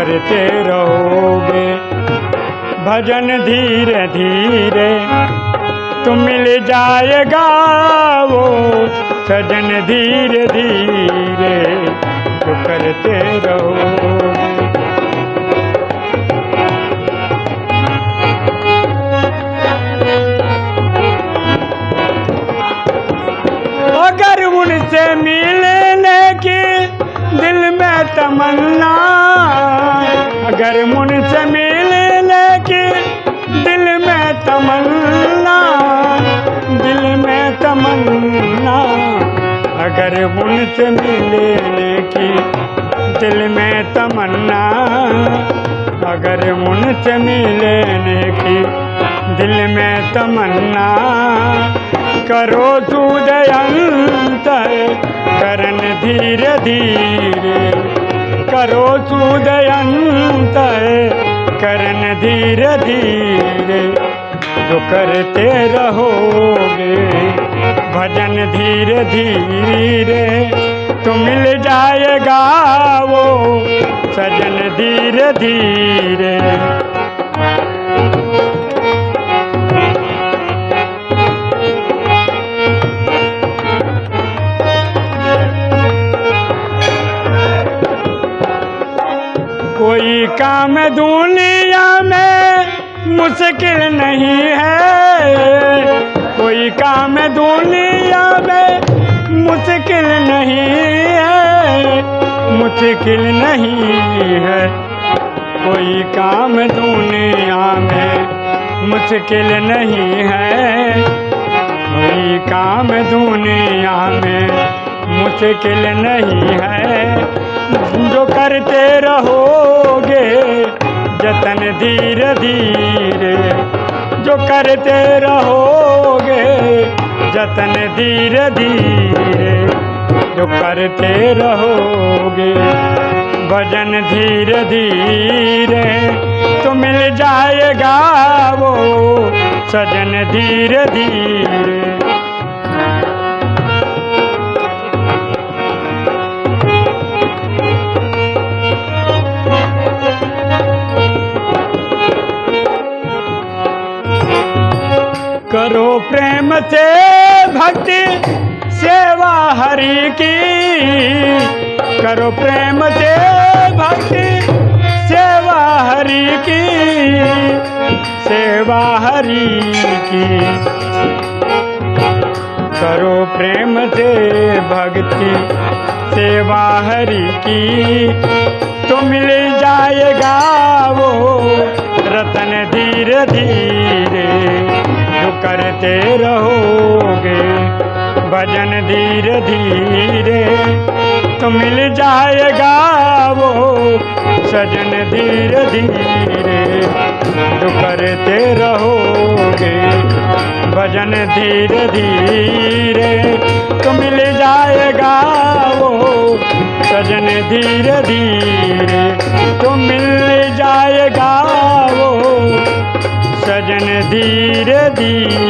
करते रहोगे। भजन धीरे धीरे तुम मिल जाएगा वो। सजन धीरे धीरे तो करते रहोगे। अगर उनसे मिलने की दिल में तमन्ना अगर उनसे मिलने की दिल में तमन्ना, दिल में तमन्ना, अगर उनसे मिलने की दिल में तमन्ना, अगर उनसे मिलने की दिल में तमन्ना, करो सूदयंत करन धीरे धीरे, करो सूदयंत करन धीरे धीरे जो करते रहोगे। भजन धीरे धीरे तो मिल जाएगा वो। सजन धीरे धीरे कोई काम दुनिया में मुश्किल नहीं है। कोई काम दुनिया में मुश्किल नहीं है। मुश्किल नहीं है। कोई काम दुनिया में मुश्किल नहीं है। कोई काम दुनिया में मुश्किल नहीं है। जो करते रहोगे, जतन धीरे धीरे। जो करते रहोगे, जतन धीरे धीरे। जो करते रहोगे, भजन धीरे धीरे। तो मिल जाएगा वो सजन धीरे धीरे। प्रेम से भक्ति सेवा हरि की। करो प्रेम से भक्ति सेवा हरि की। सेवा हरि की। करो प्रेम से भक्ति सेवा हरि की। तो मिल जाएगा वो रतन धीरे धीरे। करते रहोगे। भजन धीरे धीरे तो मिल जाएगा वो। सजन धीरे धीरे जो करते रहोगे। भजन धीरे धीरे तो मिल जाएगा वो। सजन धीरे धीरे तो मिल जाएगा वो सजन धीरे धीरे